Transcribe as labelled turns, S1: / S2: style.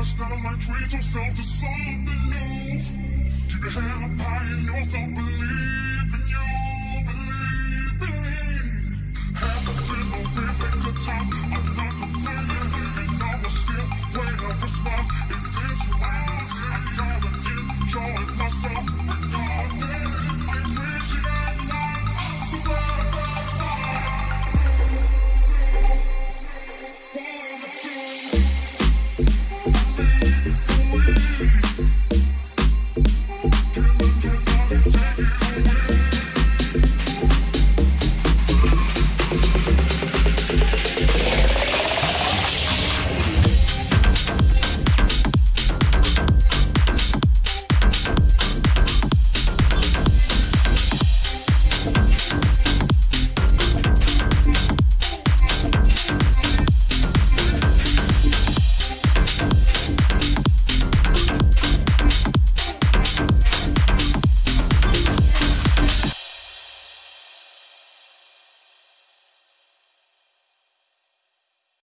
S1: superstar like treat yourself to something new. Keep your head up high and yourself believe in you. Believe, me, Have the fit of perfect good time. I'm not complaining. And I was still when I was smart.